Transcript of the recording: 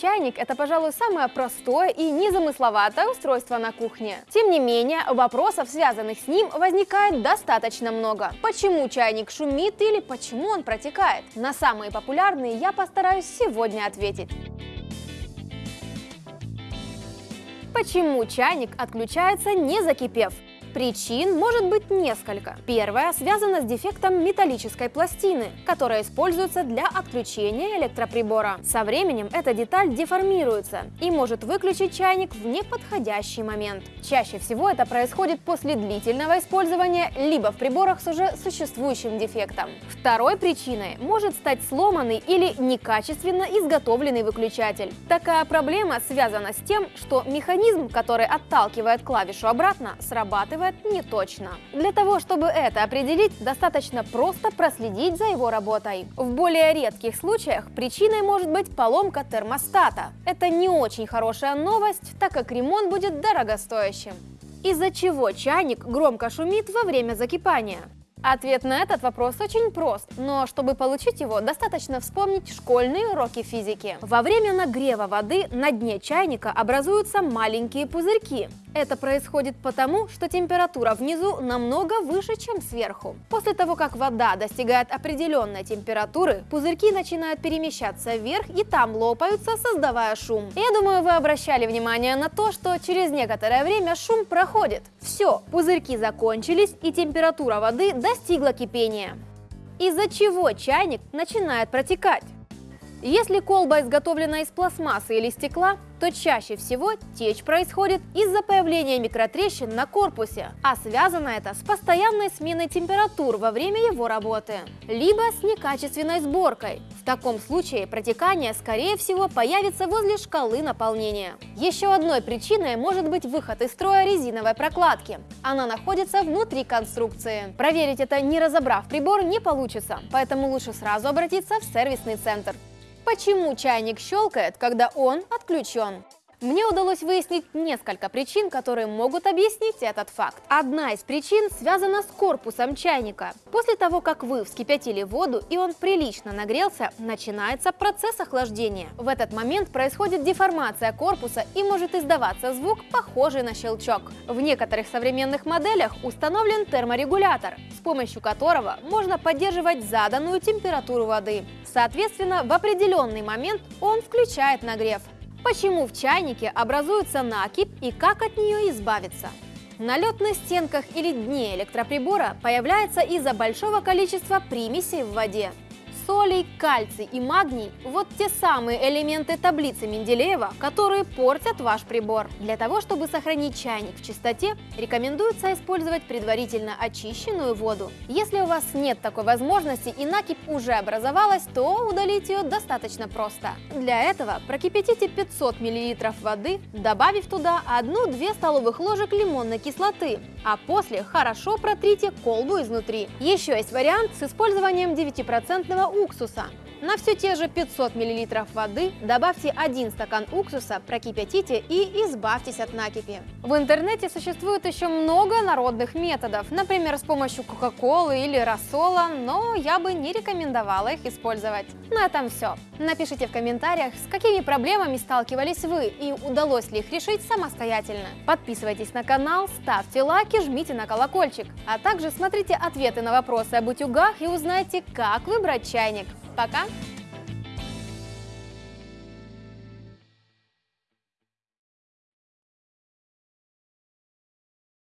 Чайник – это, пожалуй, самое простое и незамысловатое устройство на кухне. Тем не менее, вопросов, связанных с ним, возникает достаточно много. Почему чайник шумит или почему он протекает? На самые популярные я постараюсь сегодня ответить. Почему чайник отключается не закипев? Причин может быть несколько. Первая связана с дефектом металлической пластины, которая используется для отключения электроприбора. Со временем эта деталь деформируется и может выключить чайник в неподходящий момент. Чаще всего это происходит после длительного использования, либо в приборах с уже существующим дефектом. Второй причиной может стать сломанный или некачественно изготовленный выключатель. Такая проблема связана с тем, что механизм, который отталкивает клавишу обратно, срабатывает делает не точно. Для того, чтобы это определить, достаточно просто проследить за его работой. В более редких случаях причиной может быть поломка термостата. Это не очень хорошая новость, так как ремонт будет дорогостоящим. Из-за чего чайник громко шумит во время закипания? Ответ на этот вопрос очень прост, но чтобы получить его, достаточно вспомнить школьные уроки физики. Во время нагрева воды на дне чайника образуются маленькие пузырьки. Это происходит потому, что температура внизу намного выше, чем сверху. После того, как вода достигает определенной температуры, пузырьки начинают перемещаться вверх и там лопаются, создавая шум. Я думаю, вы обращали внимание на то, что через некоторое время шум проходит. Все, пузырьки закончились и температура воды достигла кипения. Из-за чего чайник начинает протекать? Если колба изготовлена из пластмассы или стекла, то чаще всего течь происходит из-за появления микротрещин на корпусе, а связано это с постоянной сменой температур во время его работы, либо с некачественной сборкой. В таком случае протекание, скорее всего, появится возле шкалы наполнения. Еще одной причиной может быть выход из строя резиновой прокладки. Она находится внутри конструкции. Проверить это, не разобрав прибор, не получится, поэтому лучше сразу обратиться в сервисный центр. Почему чайник щелкает, когда он отключен? Мне удалось выяснить несколько причин, которые могут объяснить этот факт. Одна из причин связана с корпусом чайника. После того, как вы вскипятили воду и он прилично нагрелся, начинается процесс охлаждения. В этот момент происходит деформация корпуса и может издаваться звук, похожий на щелчок. В некоторых современных моделях установлен терморегулятор, с помощью которого можно поддерживать заданную температуру воды. Соответственно, в определенный момент он включает нагрев. Почему в чайнике образуется накипь и как от нее избавиться? Налет на стенках или дне электроприбора появляется из-за большого количества примесей в воде солей, кальций и магний – вот те самые элементы таблицы Менделеева, которые портят ваш прибор. Для того, чтобы сохранить чайник в чистоте, рекомендуется использовать предварительно очищенную воду. Если у вас нет такой возможности и накипь уже образовалась, то удалить ее достаточно просто. Для этого прокипятите 500 мл воды, добавив туда 1-2 столовых ложек лимонной кислоты, а после хорошо протрите колбу изнутри. Еще есть вариант с использованием 9% уксуса. На все те же 500 мл воды добавьте 1 стакан уксуса, прокипятите и избавьтесь от накипи. В интернете существует еще много народных методов, например, с помощью кока-колы или рассола, но я бы не рекомендовала их использовать. На этом все. Напишите в комментариях, с какими проблемами сталкивались вы и удалось ли их решить самостоятельно. Подписывайтесь на канал, ставьте лайки, жмите на колокольчик, а также смотрите ответы на вопросы об утюгах и узнайте, как выбрать чайник. Пока!